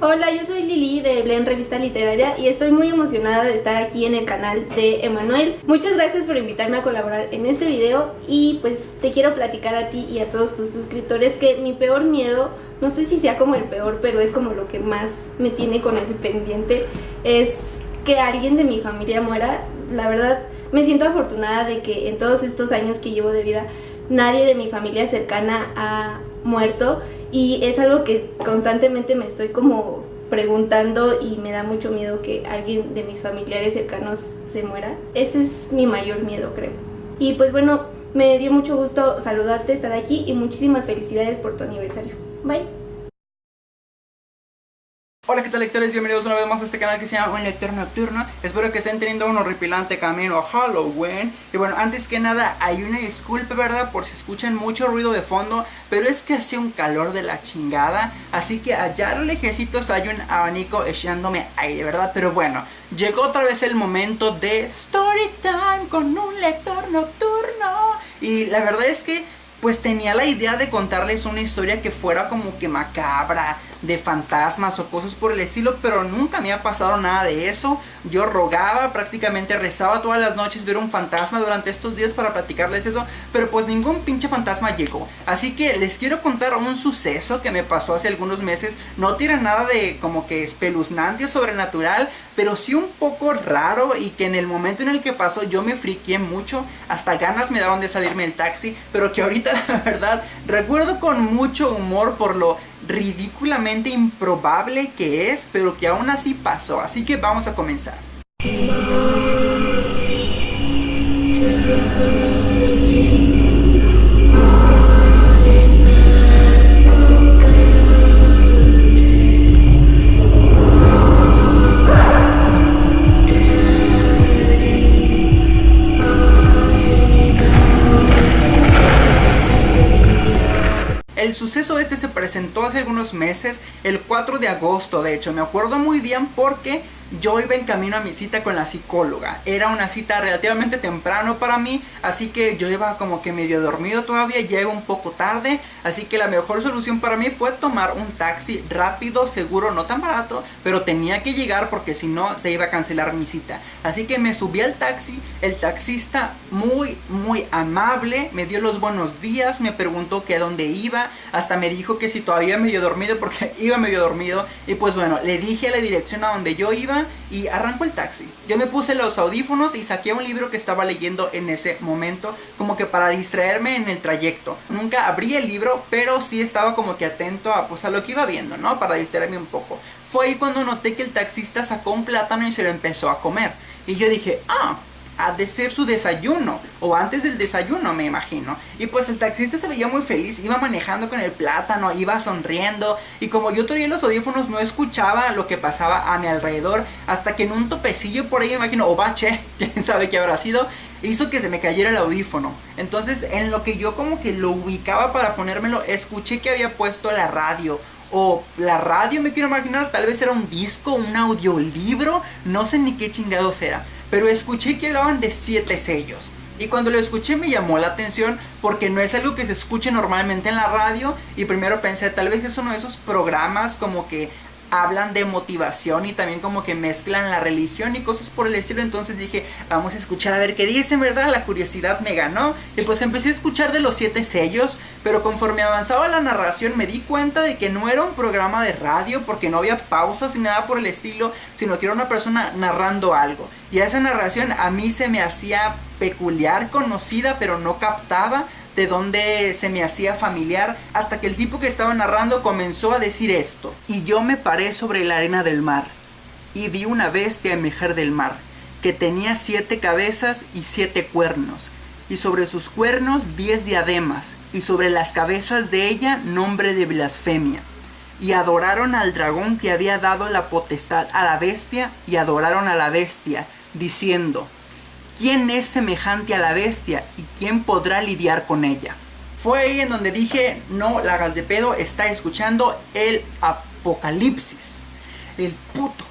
Hola, yo soy Lili de Blen Revista Literaria y estoy muy emocionada de estar aquí en el canal de Emanuel. Muchas gracias por invitarme a colaborar en este video y pues te quiero platicar a ti y a todos tus suscriptores que mi peor miedo, no sé si sea como el peor, pero es como lo que más me tiene con el pendiente, es que alguien de mi familia muera. La verdad, me siento afortunada de que en todos estos años que llevo de vida nadie de mi familia cercana ha muerto y es algo que constantemente me estoy como preguntando y me da mucho miedo que alguien de mis familiares cercanos se muera. Ese es mi mayor miedo, creo. Y pues bueno, me dio mucho gusto saludarte, estar aquí y muchísimas felicidades por tu aniversario. Bye. Hola qué tal lectores, bienvenidos una vez más a este canal que se llama Un Lector Nocturno. Espero que estén teniendo un horripilante camino a Halloween. Y bueno, antes que nada hay una disculpa, ¿verdad? Por si escuchan mucho ruido de fondo Pero es que hace un calor de la chingada. Así que allá a lo lejecitos hay un abanico echándome aire, ¿verdad? Pero bueno, llegó otra vez el momento de Story Time con un lector nocturno. Y la verdad es que pues tenía la idea de contarles una historia que fuera como que macabra, de fantasmas o cosas por el estilo, pero nunca me ha pasado nada de eso. Yo rogaba, prácticamente rezaba todas las noches ver un fantasma durante estos días para platicarles eso, pero pues ningún pinche fantasma llegó. Así que les quiero contar un suceso que me pasó hace algunos meses. No tiene nada de como que espeluznante o sobrenatural, pero sí un poco raro y que en el momento en el que pasó yo me friqué mucho, hasta ganas me daban de salirme del taxi, pero que ahorita la verdad recuerdo con mucho humor por lo ridículamente improbable que es, pero que aún así pasó. Así que vamos a comenzar. Suceso este se presentó hace algunos meses, el 4 de agosto de hecho, me acuerdo muy bien porque yo iba en camino a mi cita con la psicóloga. Era una cita relativamente temprano para mí, así que yo iba como que medio dormido todavía, ya iba un poco tarde, así que la mejor solución para mí fue tomar un taxi rápido, seguro, no tan barato, pero tenía que llegar porque si no se iba a cancelar mi cita. Así que me subí al taxi, el taxista muy, muy amable, me dio los buenos días, me preguntó que a dónde iba, hasta me dijo que si todavía medio dormido porque iba medio dormido, y pues bueno, le dije la dirección a donde yo iba, y arrancó el taxi. Yo me puse los audífonos y saqué un libro que estaba leyendo en ese momento, como que para distraerme en el trayecto. Nunca abrí el libro, pero sí estaba como que atento a, pues, a lo que iba viendo, ¿no? Para distraerme un poco. Fue ahí cuando noté que el taxista sacó un plátano y se lo empezó a comer. Y yo dije, ah, ha de ser su desayuno o antes del desayuno me imagino. Y pues el taxista se veía muy feliz iba manejando con el plátano iba sonriendo y como yo tenía los audífonos no escuchaba lo que pasaba a mi alrededor hasta que en un topecillo por ahí me imagino o bache quién sabe qué habrá sido hizo que se me cayera el audífono. Entonces en lo que yo como que lo ubicaba para ponérmelo escuché que había puesto la radio o la radio me quiero imaginar, tal vez era un disco, un audiolibro, no sé ni qué chingados era pero escuché que hablaban de siete sellos. Y cuando lo escuché me llamó la atención porque no es algo que se escuche normalmente en la radio y primero pensé tal vez es uno de esos programas como que hablan de motivación y también como que mezclan la religión y cosas por el estilo. Entonces dije, vamos a escuchar a ver qué dicen, ¿verdad? La curiosidad me ganó. Y pues empecé a escuchar de los siete sellos, pero conforme avanzaba la narración me di cuenta de que no era un programa de radio porque no había pausas ni nada por el estilo, sino que era una persona narrando algo. Y esa narración a mí se me hacía peculiar, conocida, pero no captaba de dónde se me hacía familiar, hasta que el tipo que estaba narrando comenzó a decir esto. Y yo me paré sobre la arena del mar, y vi una bestia emerger del mar, que tenía siete cabezas y siete cuernos, y sobre sus cuernos diez diademas, y sobre las cabezas de ella nombre de blasfemia. Y adoraron al dragón que había dado la potestad a la bestia, y adoraron a la bestia, diciendo, ¿Quién es semejante a la bestia y quién podrá lidiar con ella? Fue ahí en donde dije, no la hagas de pedo, está escuchando el apocalipsis. El puto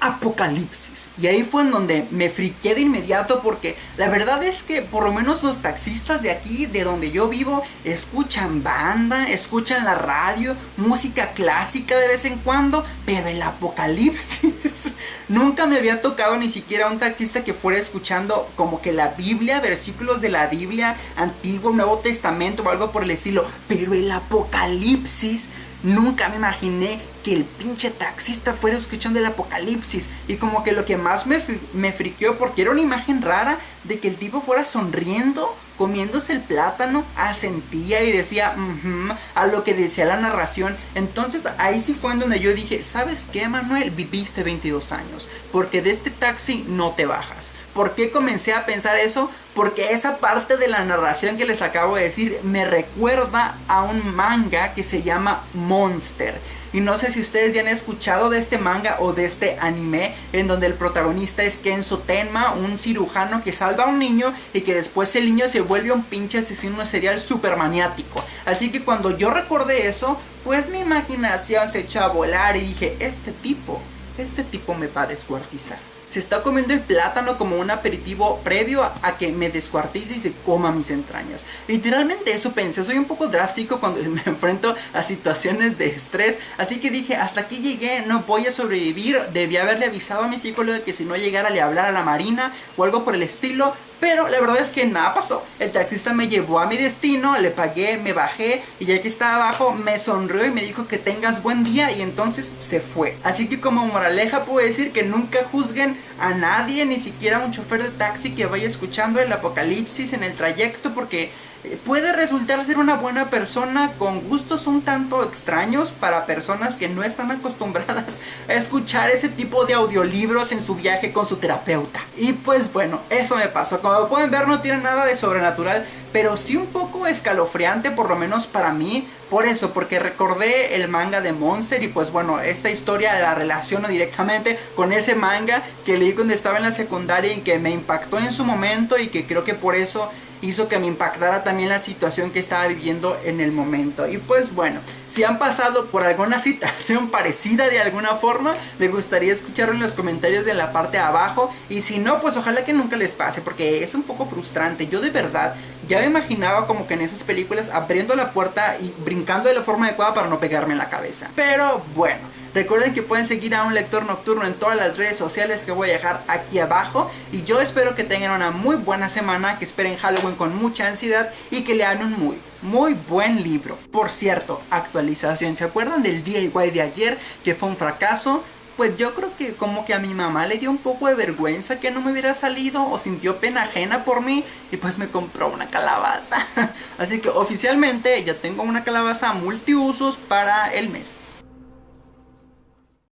Apocalipsis. Y ahí fue en donde me friqué de inmediato porque la verdad es que por lo menos los taxistas de aquí, de donde yo vivo, escuchan banda, escuchan la radio, música clásica de vez en cuando, pero el Apocalipsis nunca me había tocado ni siquiera un taxista que fuera escuchando como que la Biblia, versículos de la Biblia, Antiguo, Nuevo Testamento o algo por el estilo, pero el Apocalipsis Nunca me imaginé que el pinche taxista fuera escuchando el apocalipsis. Y como que lo que más me, me friqueó, porque era una imagen rara, de que el tipo fuera sonriendo, comiéndose el plátano, asentía y decía, a lo que decía la narración. Entonces ahí sí fue en donde yo dije, ¿sabes qué, Manuel? Viviste 22 años, porque de este taxi no te bajas. ¿Por qué comencé a pensar eso? Porque esa parte de la narración que les acabo de decir me recuerda a un manga que se llama Monster. Y no sé si ustedes ya han escuchado de este manga o de este anime en donde el protagonista es Kenzo Tenma, un cirujano que salva a un niño y que después el niño se vuelve un pinche asesino serial super maniático. Así que cuando yo recordé eso, pues mi imaginación se echó a volar y dije, este tipo, este tipo me va a descuartizar se está comiendo el plátano como un aperitivo previo a, que me descuartice y se coma mis entrañas. Literalmente eso pensé, soy un poco drástico cuando me enfrento a situaciones de estrés, así que dije, hasta aquí llegué, no voy a sobrevivir, debí haberle avisado a mi psicólogo que si no llegara le hablar a la marina o algo por el estilo, pero la verdad es que nada pasó. El taxista me llevó a mi destino, le pagué, me bajé y ya que estaba abajo me sonrió y me dijo que tengas buen día y entonces se fue. Así que como moraleja puedo decir que nunca juzguen a nadie, ni siquiera a un chofer de taxi que vaya escuchando el apocalipsis en el trayecto porque puede resultar ser una buena persona con gustos un tanto extraños para personas que no están acostumbradas a ese tipo de audiolibros en su viaje con su terapeuta. Y pues bueno, eso me pasó. Como pueden ver no tiene nada de sobrenatural, pero sí un poco escalofriante por lo menos para mí. Por eso, porque recordé el manga de Monster y pues bueno, esta historia la relaciono directamente con ese manga que leí cuando estaba en la secundaria y que me impactó en su momento y que creo que por eso hizo que me impactara también la situación que estaba viviendo en el momento. Y pues bueno, si han pasado por alguna situación parecida de alguna forma, me gustaría escucharlo en los comentarios de la parte de abajo. Y si no, pues ojalá que nunca les pase, porque es un poco frustrante. Yo de verdad ya me imaginaba como que en esas películas abriendo la puerta y brincando de la forma adecuada para no pegarme en la cabeza. Pero bueno. Recuerden que pueden seguir a un lector nocturno en todas las redes sociales que voy a dejar aquí abajo. Y yo espero que tengan una muy buena semana, que esperen Halloween con mucha ansiedad y que lean un muy, muy buen libro. Por cierto, actualización. ¿Se acuerdan del DIY de ayer que fue un fracaso? pues yo creo que como que a mi mamá le dio un poco de vergüenza que no me hubiera salido o sintió pena ajena por mí y pues me compró una calabaza. Así que oficialmente ya tengo una calabaza multiusos para el mes.